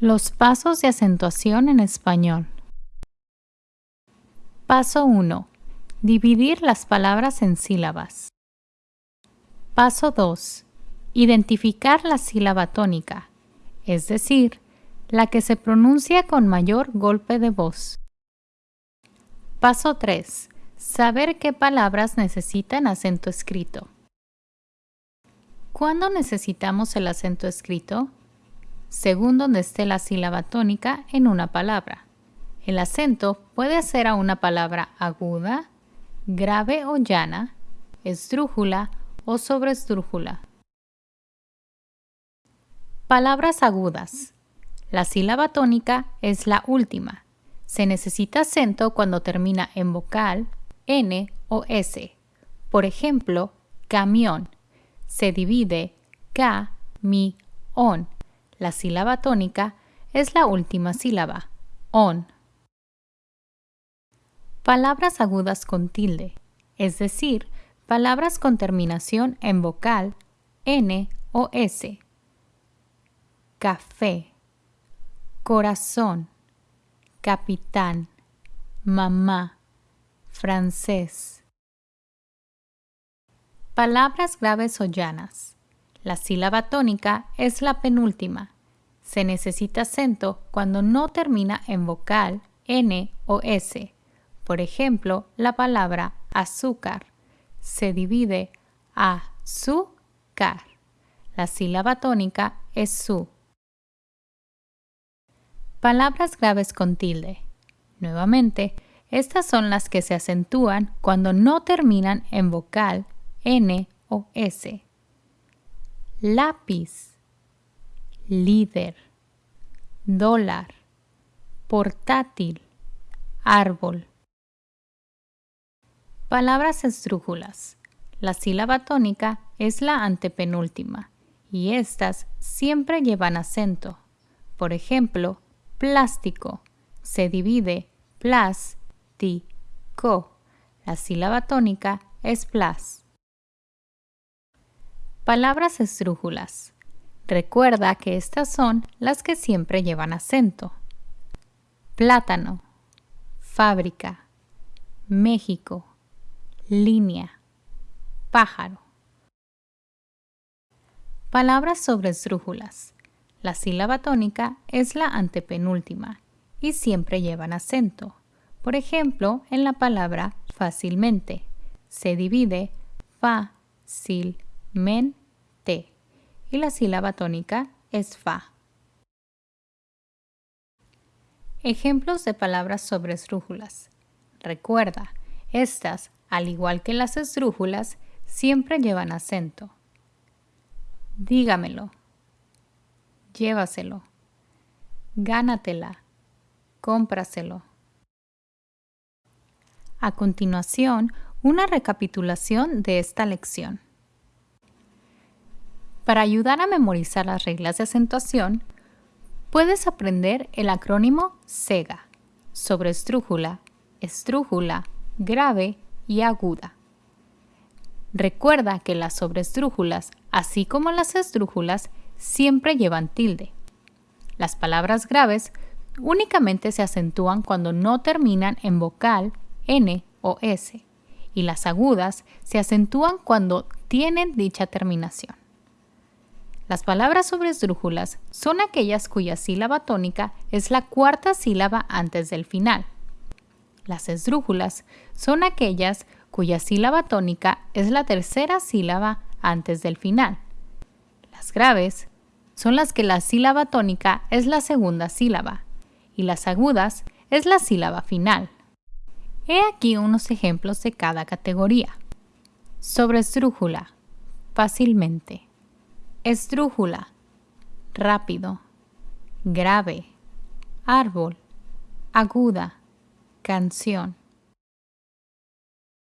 Los pasos de acentuación en español. Paso 1. Dividir las palabras en sílabas. Paso 2. Identificar la sílaba tónica, es decir, la que se pronuncia con mayor golpe de voz. Paso 3. Saber qué palabras necesitan acento escrito. ¿Cuándo necesitamos el acento escrito? Según donde esté la sílaba tónica en una palabra. El acento puede ser a una palabra aguda, grave o llana, esdrújula o sobresdrújula. Palabras agudas. La sílaba tónica es la última. Se necesita acento cuando termina en vocal, N o S. Por ejemplo, camión. Se divide K, mi, on la sílaba tónica es la última sílaba, on. Palabras agudas con tilde, es decir, palabras con terminación en vocal N o S. Café, corazón, capitán, mamá, francés. Palabras graves o llanas. La sílaba tónica es la penúltima. Se necesita acento cuando no termina en vocal N o S. Por ejemplo, la palabra azúcar se divide a su car. La sílaba tónica es su. Palabras graves con tilde. Nuevamente, estas son las que se acentúan cuando no terminan en vocal N o S lápiz, líder, dólar, portátil, árbol. Palabras esdrújulas. La sílaba tónica es la antepenúltima y estas siempre llevan acento. Por ejemplo, plástico se divide plas, ti, co. La sílaba tónica es plas. Palabras esdrújulas. Recuerda que estas son las que siempre llevan acento. Plátano, fábrica, México, línea, pájaro. Palabras sobre esdrújulas. La sílaba tónica es la antepenúltima y siempre llevan acento. Por ejemplo, en la palabra fácilmente se divide fa, sil, men, te. Y la sílaba tónica es fa. Ejemplos de palabras sobre esdrújulas. Recuerda, estas, al igual que las esdrújulas, siempre llevan acento. Dígamelo. Llévaselo. Gánatela. Cómpraselo. A continuación, una recapitulación de esta lección. Para ayudar a memorizar las reglas de acentuación, puedes aprender el acrónimo SEGA sobre estrújula, estrújula, grave y aguda. Recuerda que las sobreestrújulas, así como las estrújulas, siempre llevan tilde. Las palabras graves únicamente se acentúan cuando no terminan en vocal N o S, y las agudas se acentúan cuando tienen dicha terminación. Las palabras sobre esdrújulas son aquellas cuya sílaba tónica es la cuarta sílaba antes del final. Las esdrújulas son aquellas cuya sílaba tónica es la tercera sílaba antes del final. Las graves son las que la sílaba tónica es la segunda sílaba y las agudas es la sílaba final. He aquí unos ejemplos de cada categoría. Sobre esdrújula, fácilmente esdrújula, rápido, grave, árbol, aguda, canción.